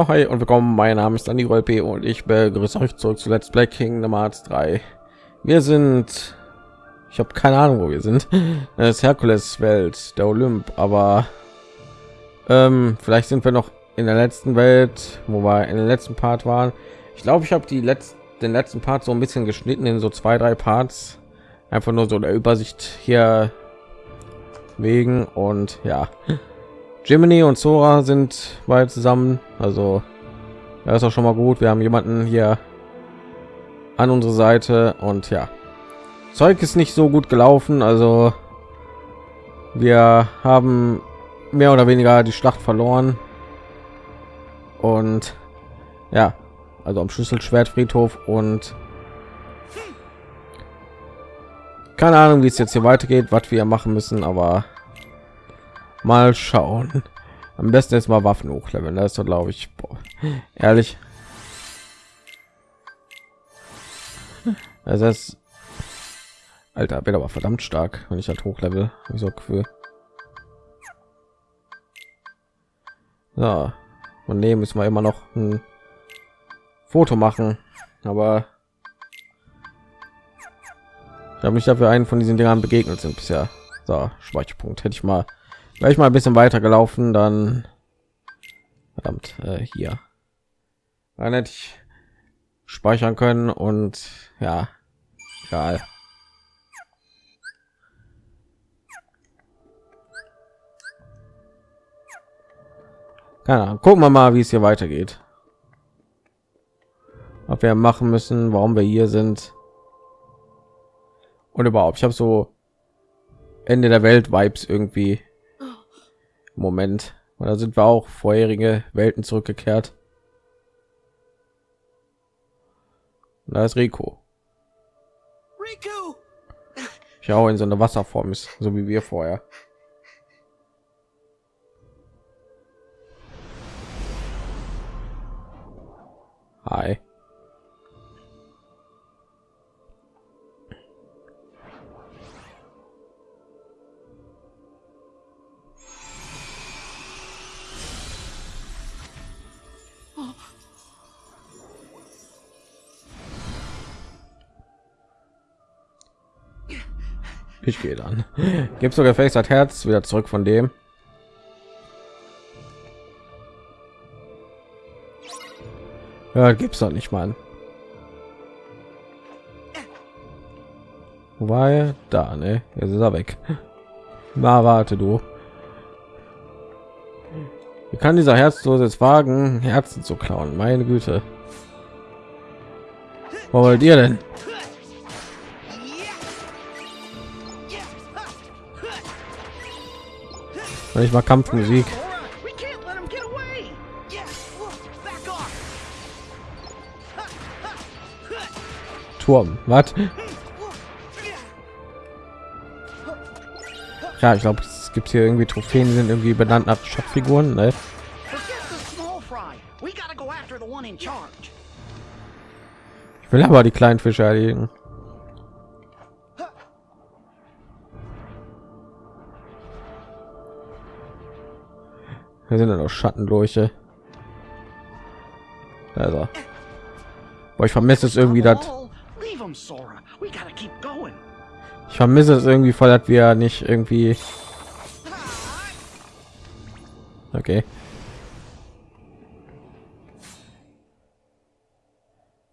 Oh, hi und willkommen. Mein Name ist Andy Rolpe und ich begrüße euch zurück zu Let's Play Kingdom Hearts 3. Wir sind, ich habe keine Ahnung, wo wir sind. Das Herkules Welt, der Olymp, aber ähm, vielleicht sind wir noch in der letzten Welt, wo wir in den letzten Part waren. Ich glaube, ich habe die letzten, den letzten Part so ein bisschen geschnitten in so zwei, drei Parts, einfach nur so der Übersicht hier wegen und ja. Jiminy und Sora sind bald zusammen, also da ist auch schon mal gut. Wir haben jemanden hier an unsere Seite und ja, Zeug ist nicht so gut gelaufen, also wir haben mehr oder weniger die Schlacht verloren. Und ja, also am Schlüsselschwertfriedhof und keine Ahnung, wie es jetzt hier weitergeht, was wir machen müssen, aber mal schauen. Am besten jetzt mal waffen hochleveln das ist so glaube ich boah, ehrlich. Das ist alter bin aber verdammt stark wenn ich halt hochlevel. Ich so gefühl. Ja und nehmen müssen wir immer noch ein foto machen. Aber ich habe mich dafür einen von diesen Dingern begegnet sind bisher. So speicherpunkt hätte ich mal Gleich mal ein bisschen weiter gelaufen, dann verdammt äh, hier. Dann hätte ich speichern können und ja, egal. Ahnung. Gucken wir mal, wie es hier weitergeht. Ob wir machen müssen, warum wir hier sind. Und überhaupt, ich habe so Ende der Welt Vibes irgendwie Moment. da sind wir auch vorherige Welten zurückgekehrt. Und da ist Rico. Rico. Ich auch in so eine Wasserform ist, so wie wir vorher. Hi. Ich gehe dann. Gibt sogar Face hat Herz wieder zurück von dem. Ja, gibt's doch nicht mal. Er da, ne? Jetzt ist er weg. Na, warte du. Wie kann dieser Herzlose jetzt wagen, Herzen zu klauen? Meine Güte. Was wollt ihr denn? Ich mal Kampfmusik. Turm, was? Ja, ich glaube, es gibt hier irgendwie Trophäen, die sind irgendwie benannt nach Schatzfiguren, ne? Ich will aber die kleinen Fische erlegen. Wir sind dann auch Schattenleuche. Also. Boah, ich vermisse es irgendwie das. Ich vermisse es irgendwie voll, dass wir nicht irgendwie. Okay.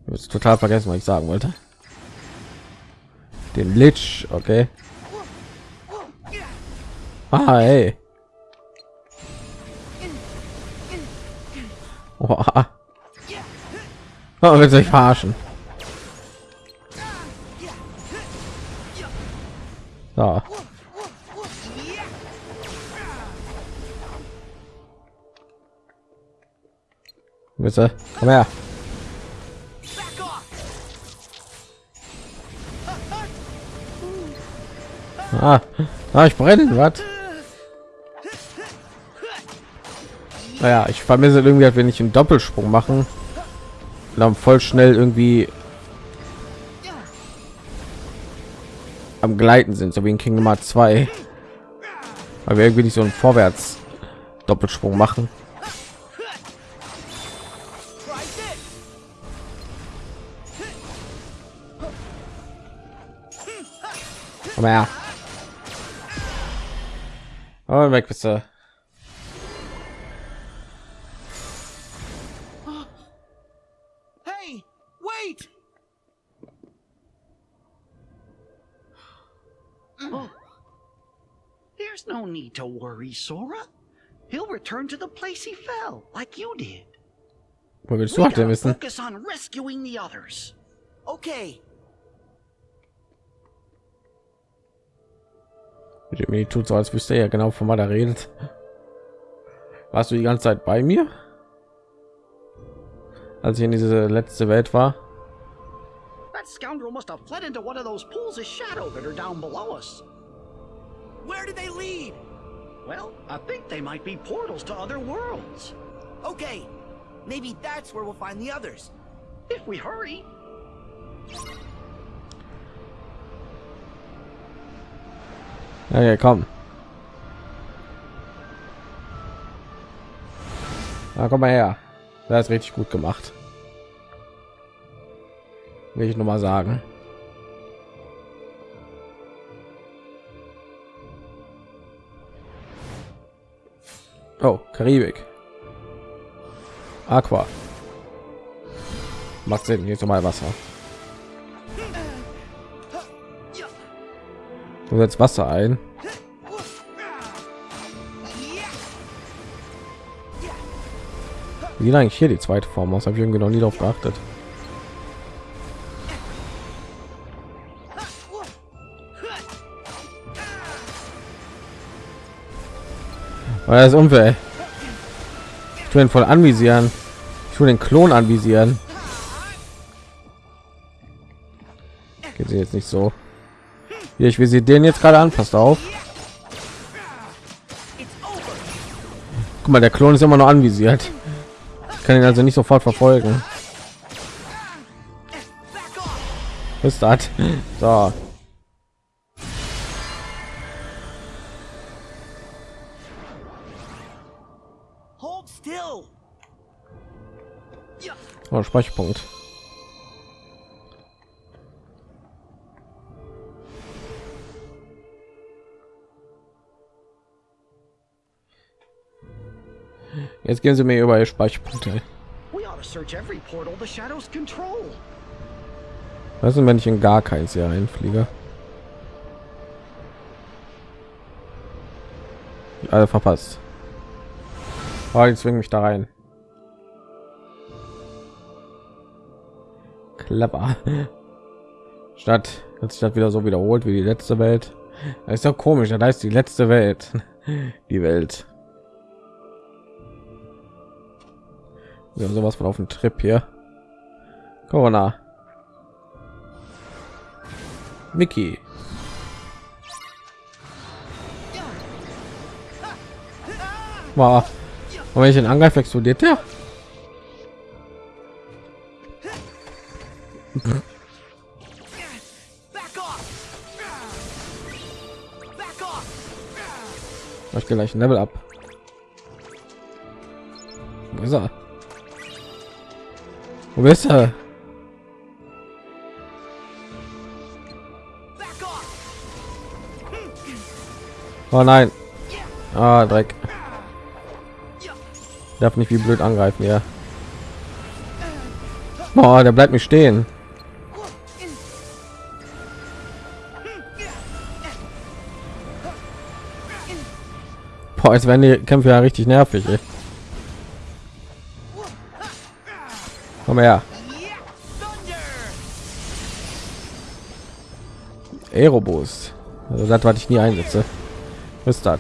Ich total vergessen, was ich sagen wollte. Den Lich, okay. Ah, hey. Oh, oh will sich verarschen. So. Bitte, komm her. Ah, ah ich brenne, was? Naja, ich vermisse halt irgendwie, wenn ich einen Doppelsprung machen, dann voll schnell irgendwie am Gleiten sind, so wie in Kingdom Hearts 2. Weil wir irgendwie nicht so einen Vorwärts Doppelsprung machen. Aber ja. Und weg bist du. There's no need to worry, Sora. He'll return to the place he fell, like you did. Wo willst du auch denn wissen? focus on rescuing the others. Okay. Jimmy tut so, als wüsste er ja genau, von was er redet. Warst du die ganze Zeit bei mir? Als ich in diese letzte Welt war? That scoundrel must have fled into one of those pools of shadow that are down below us. Where did they lead? Well, I think they might be portals to other worlds. Okay, maybe that's where we'll find the others. If we hurry. Okay, komm. Na, komm mal her. Das ist richtig gut gemacht. Will ich noch mal sagen. Oh, Karibik. Aqua. Macht Sinn, jetzt mal Wasser. Du setzt Wasser ein. Wie sieht eigentlich hier die zweite Form aus? Habe ich irgendwie noch nie darauf geachtet. Weil das unfair. Ich tue ihn voll anvisieren. Ich tue den Klon anvisieren. Geht sie jetzt nicht so. Hier, ich will sie den jetzt gerade an. Passt auf. Guck mal, der Klon ist immer noch anvisiert. Ich kann ihn also nicht sofort verfolgen. Ist das? So. Oh, Speicherpunkt. Jetzt gehen sie mir über ihr Speicherpunkte. Was ist, wenn ich in gar keins hier reinfliege? Alle verpasst. Oh, die zwingen mich da rein. Clever. Statt hat sich das wieder so wiederholt wie die letzte Welt. Das ist doch komisch. Da ist die letzte Welt. Die Welt. Wir haben sowas von auf dem Trip hier. Corona. Mickey. Wow. Und den angreife, explodiert? Back Ich gleich ein Level ab. Wo ist er? Wo ist er? Oh nein. Ah, Dreck. Darf nicht wie blöd angreifen, ja. Boah, der bleibt mich stehen. Jetzt werden die Kämpfe ja richtig nervig. Ey. Komm her. Aerobus. Also das, was ich nie einsetze. Ist das?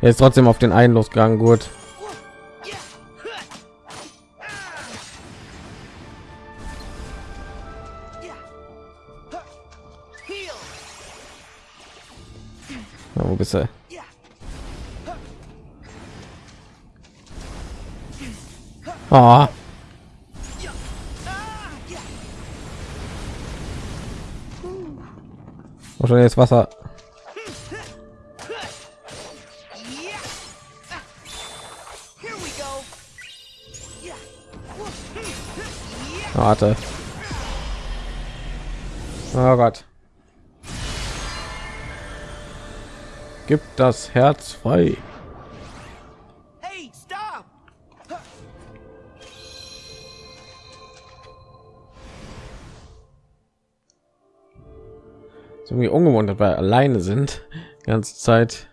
Er ist trotzdem auf den einen losgegangen. Gut. Na, wo bist du? Oh. Oh, schon jetzt Wasser. Warte. Oh Gott. Gibt das Herz frei. Irgendwie ungewohnt, dass wir alleine sind. Die ganze Zeit.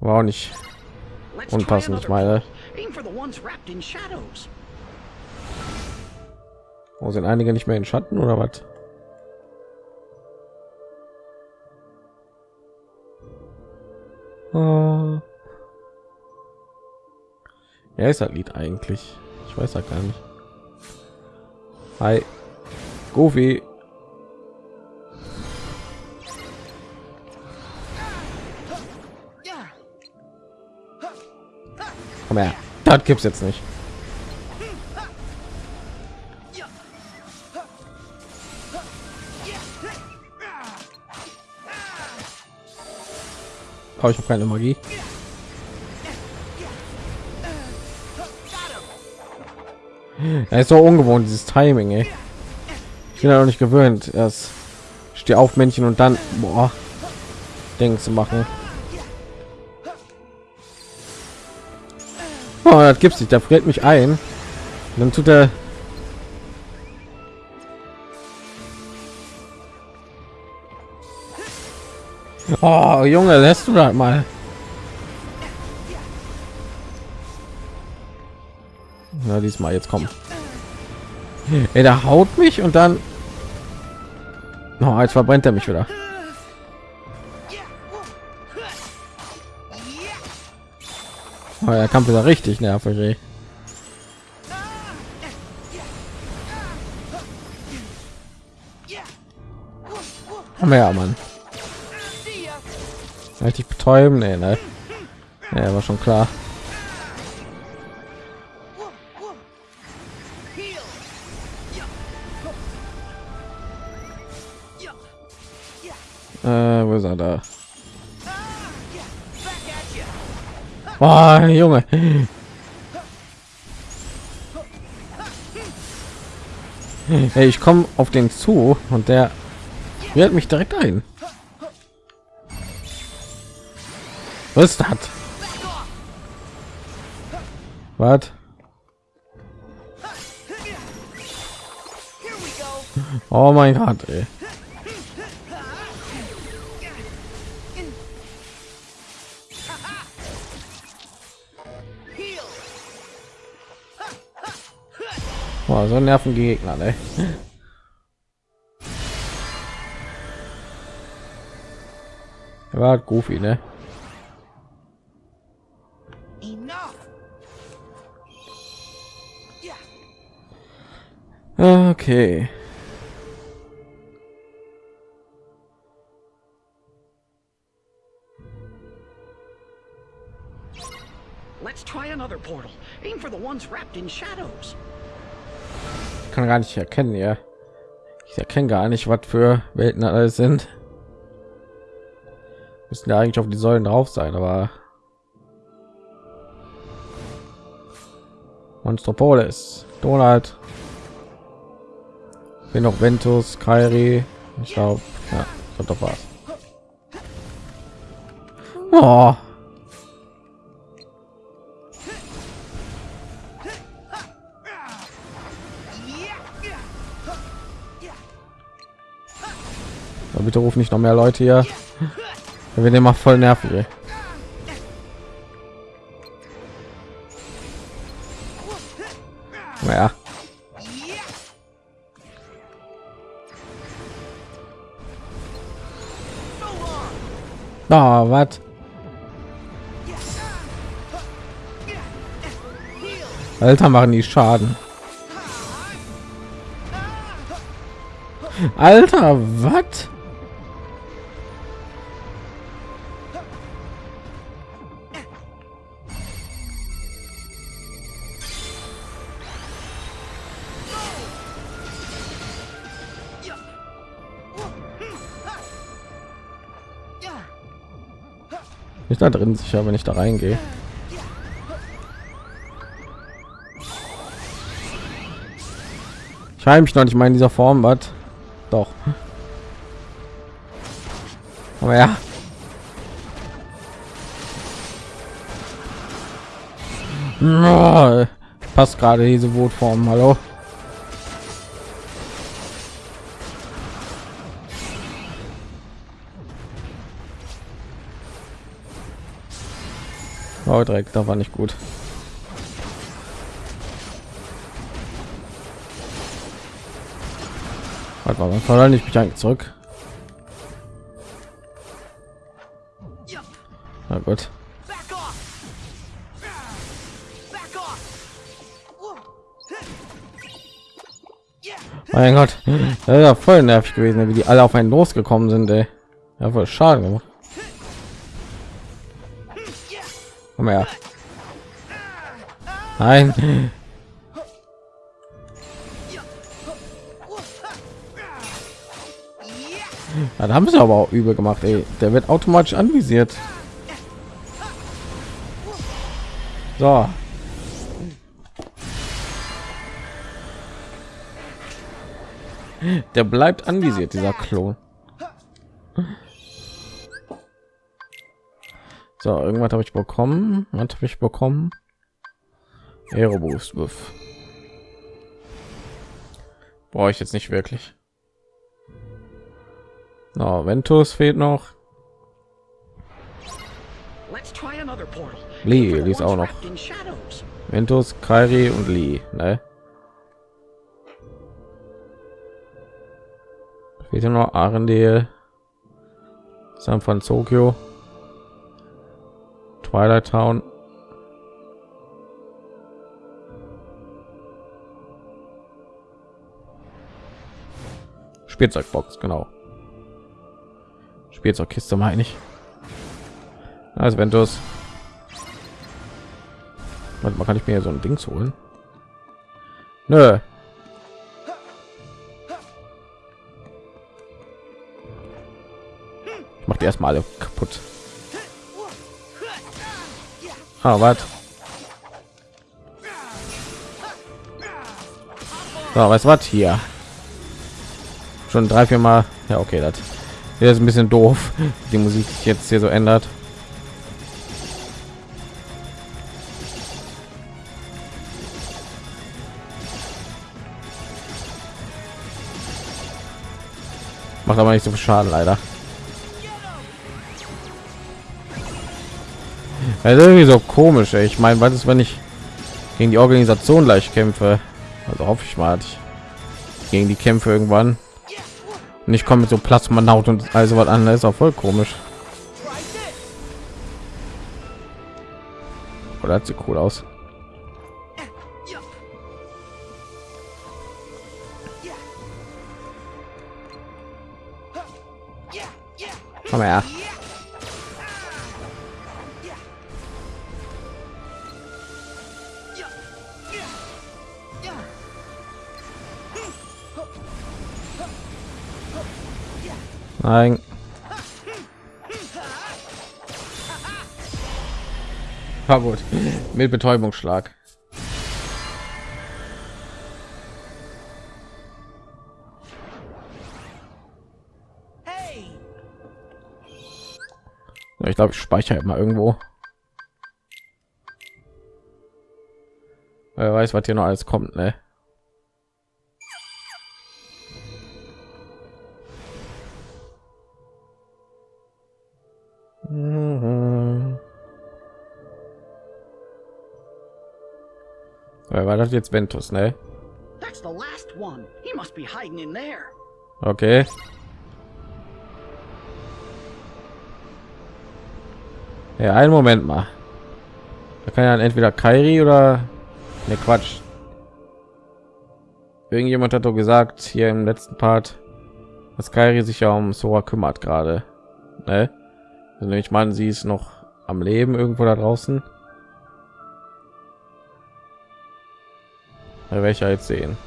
War auch nicht unpassend, ich meine. Wo sind einige nicht mehr in Schatten oder was? Oh. Ja, ist das Lied eigentlich? Ich weiß ja gar nicht. Hi, Goofy. Komm her. Das gibt's jetzt nicht. Oh, ich habe keine Magie. Er ist so ungewohnt, dieses Timing, ey. Ich bin ja noch nicht gewöhnt. Erst steh auf Männchen und dann boah, Ding zu machen. Oh, das gibt's nicht. Der friert mich ein. Und dann tut er Oh, Junge, lässt du das mal. Na, diesmal jetzt kommen. Der haut mich und dann oh, jetzt verbrennt er mich wieder. Oh, der Kampf ist ja richtig nervig. Ey. Haben wir ja, Mann. Richtig betäuben, nee, ne? Ja, war schon klar. Äh, wo ist er da? Boah, Junge. Hey, ich komme auf den zu und der wird mich direkt ein. Was ist das? Back off. Was? Oh mein Gott, ey. Boah, so nerven Gegner, ne? Er war goofy, ne? Okay. Let's try another portal. Aim for the ones wrapped in shadows. Kann gar nicht erkennen, ja. Ich erkenne gar nicht, was für Welten alles sind. Müssen ja eigentlich auf die Säulen drauf sein, aber Monstropolis, Donald, bin noch Ventus, Kairi, ich glaube, ja, doch was. Oh. Bitte ruf nicht noch mehr Leute hier. Wir werden immer voll nervig. Ey. Ja. Da, was? Alter, machen die Schaden. Alter, was? Ich da drin sicher, wenn ich da reingehe? Ich heim mich noch nicht mal in dieser Form, was? Doch. Aber ja. Passt gerade diese Wutform, hallo? Oh, direkt, da war nicht gut. Warte mal, wann verlasse ich mich eigentlich zurück? Na gut. Mein Gott, das ja voll nervig gewesen, wie die alle auf einen losgekommen sind. Ey. Ja, voll Schaden gemacht. Komm her. Nein. Ja, da haben sie aber auch übel gemacht. Ey. Der wird automatisch anvisiert. So. Der bleibt anvisiert, dieser Klon. So, irgendwas habe ich bekommen. Was habe ich bekommen? Aeroboost Buff. Brauche ich jetzt nicht wirklich. No, Ventus fehlt noch. Lee, Lee ist auch noch. Ventus, Kairi und Lee, ne? Fehlt noch Arendelle, San Francisco, Twilight Town. Spielzeugbox, genau. Spielzeugkiste meine ich. Also Ventus. Warte mal, kann ich mir so ein Dings holen? Nö. Ich mach die erstmal alle kaputt. Ah, was? So, was was hier? Schon drei, vier Mal. Ja, okay, das ist ein bisschen doof. Die Musik jetzt hier so ändert. Macht aber nicht so viel Schaden leider. Also irgendwie so komisch. Ey. Ich meine, was ist, wenn ich gegen die Organisation gleich kämpfe? Also hoffe ich mal, ich gegen die Kämpfe irgendwann. Und ich komme mit so Plasmanaut und also was an. Das ist auch voll komisch. Oder hat sie cool aus? Komm her. Nein. War gut. Mit Betäubungsschlag. Ich glaube, ich speichere mal irgendwo. Wer weiß, was hier noch alles kommt, ne? Wer war das jetzt Ventus, ne? That's the last one. He must be hiding in there. Okay. Ja, einen Moment mal. Da kann ja entweder Kairi oder ne Quatsch. Irgendjemand hat doch gesagt hier im letzten Part, dass Kairi sich ja um Sora kümmert gerade. Ne? Also ich meine, sie ist noch am Leben irgendwo da draußen. Da werde ich jetzt sehen.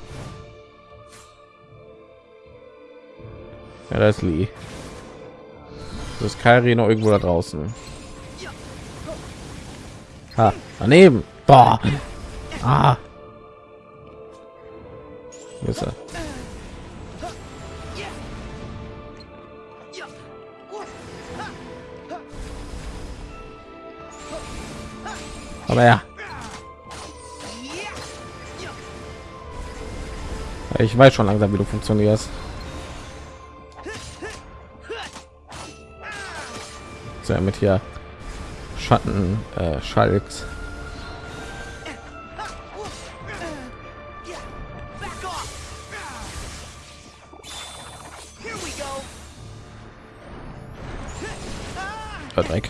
Ja, da ist Lee. Das ist Kairi noch irgendwo da draußen. Ha, daneben. Boah. Ah. Wo ist er? Aber ja. Ich weiß schon langsam, wie du funktionierst. So, mit hier Schatten äh, Schalks. Dreck.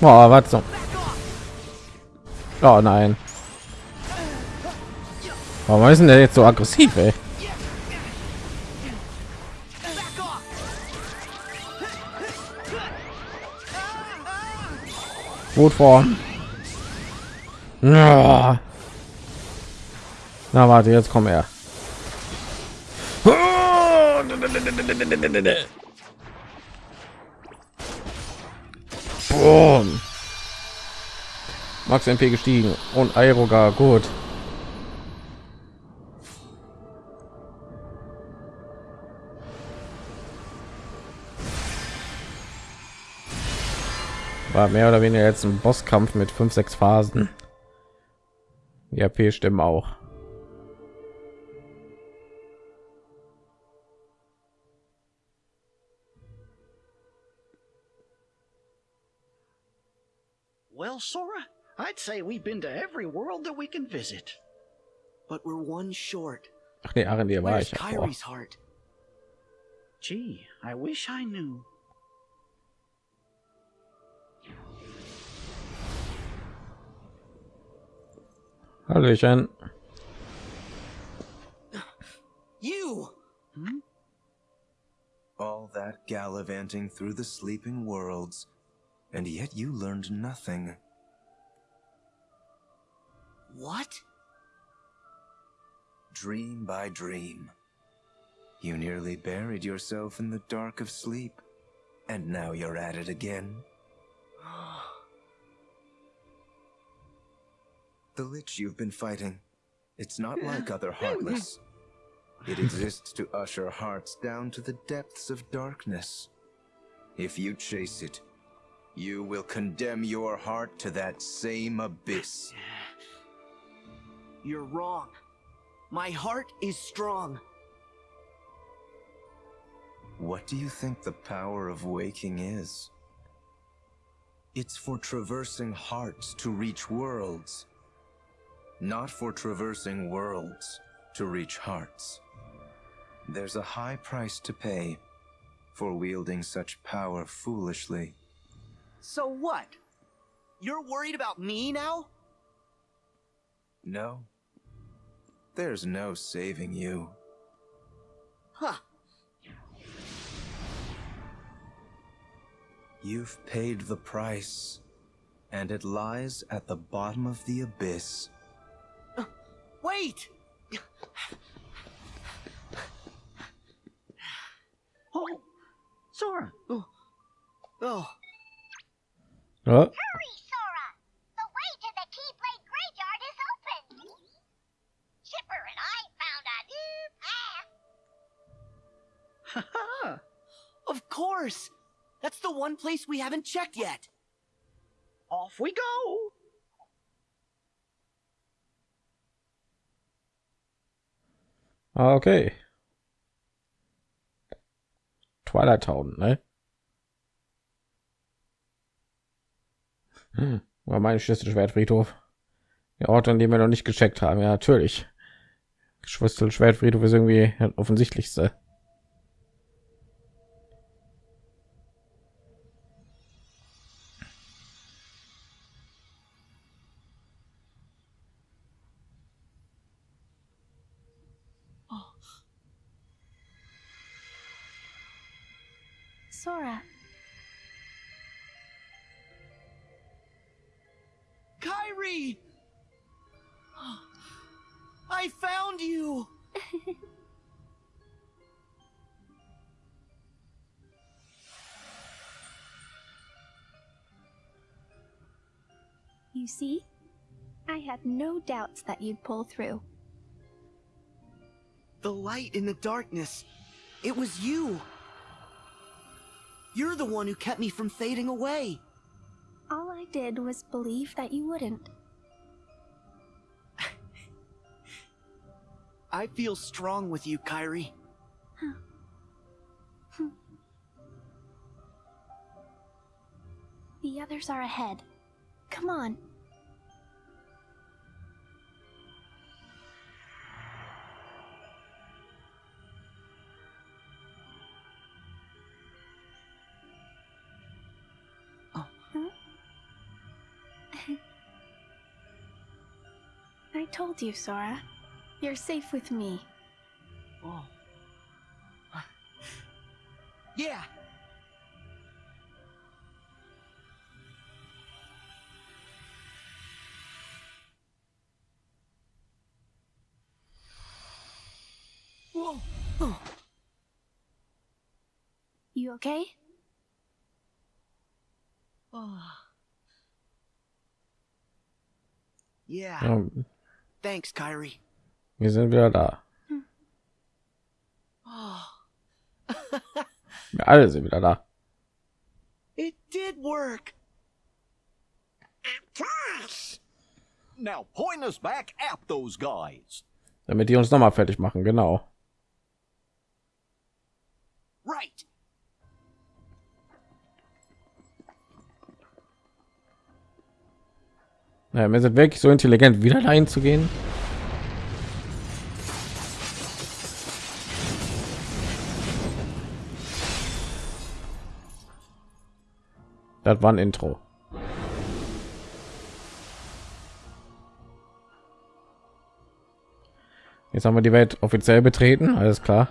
Boah, was so? Oh nein. Warum ist denn der jetzt so aggressiv, ey? Wutform. Ja. Na warte, jetzt komm her. Boom. Max MP gestiegen und Aerogar gut. War mehr oder weniger jetzt ein Bosskampf mit fünf, sechs Phasen. Die AP stimmen auch. Well, Sora, I'd say we've been to every world that we can visit. But we're one short. Ach nee, Arendir war Where's ich. Kyrie's heart? Gee, I wish I knew. Hallöchen. You! Hmm? All that gallivanting through the sleeping worlds, and yet you learned nothing. What? Dream by dream. You nearly buried yourself in the dark of sleep, and now you're at it again. The Lich you've been fighting, it's not like other Heartless. It exists to usher hearts down to the depths of darkness. If you chase it, you will condemn your heart to that same abyss. You're wrong. My heart is strong. What do you think the power of waking is? It's for traversing hearts to reach worlds. Not for traversing worlds to reach hearts. There's a high price to pay for wielding such power foolishly. So what? You're worried about me now? No. There's no saving you. Huh. You've paid the price, and it lies at the bottom of the abyss. Wait! Oh, Sora, Oh. Oh, Hurry, Of course! That's the one place we haven't checked yet. Off we go. okay. Twilight Town, ne? Hm, war mein Schlüsselschwertfriedhof. Der Ort, an dem wir noch nicht gecheckt haben. Ja, natürlich. Schlüsselschwertfriedhof ist irgendwie das offensichtlichste. you see? I had no doubts that you'd pull through. The light in the darkness. It was you. You're the one who kept me from fading away. All I did was believe that you wouldn't. I feel strong with you, Kyrie. Hmm. The others are ahead. Come on. I told you, Sora. You're safe with me. Oh. Yeah. Whoa. Oh. You okay? Oh. Yeah. Ja, Thanks, Kyrie. wir sind wieder da. Oh. Wir alle sind wieder da. It did work. Now point us back at those guys. Damit die uns noch mal fertig machen, genau. Right. Ja, wir sind wirklich so intelligent, wieder dahin zu gehen. Das war ein Intro. Jetzt haben wir die Welt offiziell betreten, alles klar.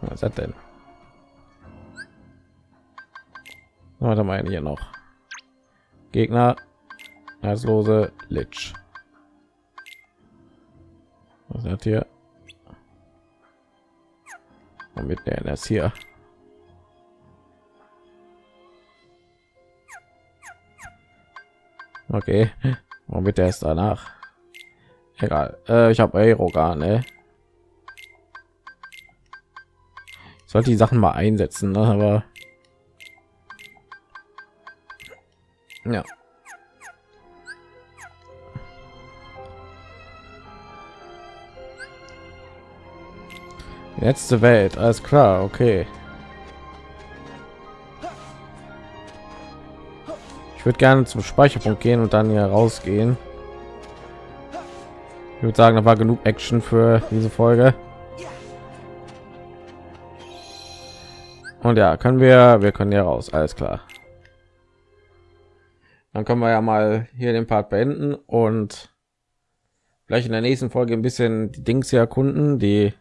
Was ist das denn? Warte mal hier noch. Gegner, herzlose Lich. Was hat hier? Mit der das hier. Okay, womit der ist danach? Egal, äh, ich habe Aerogan, ne? Ich sollte die Sachen mal einsetzen, ne? aber ja. Letzte Welt, alles klar, okay. Ich würde gerne zum Speicherpunkt gehen und dann hier rausgehen. Ich würde sagen, da war genug Action für diese Folge. Und ja, können wir, wir können ja raus, alles klar. Dann können wir ja mal hier den Part beenden und vielleicht in der nächsten Folge ein bisschen die Dings hier erkunden, die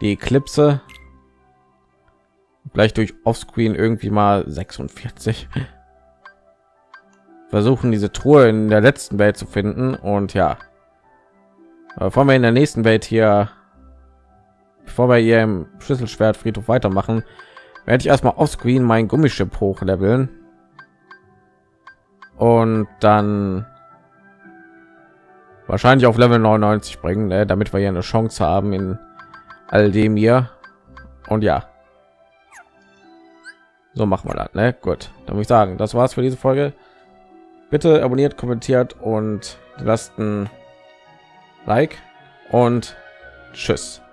die Eclipse. Vielleicht durch Offscreen irgendwie mal 46. Versuchen diese Truhe in der letzten Welt zu finden und ja, bevor wir in der nächsten Welt hier bevor wir hier im Schlüsselschwert Friedhof weitermachen, werde ich erstmal auf Screen mein Gummischiff hochleveln und dann wahrscheinlich auf Level 99 bringen, ne, damit wir hier eine Chance haben in all dem hier. Und ja, so machen wir das. Ne? Gut, dann würde ich sagen, das war's für diese Folge. Bitte abonniert, kommentiert und lasst ein Like und tschüss.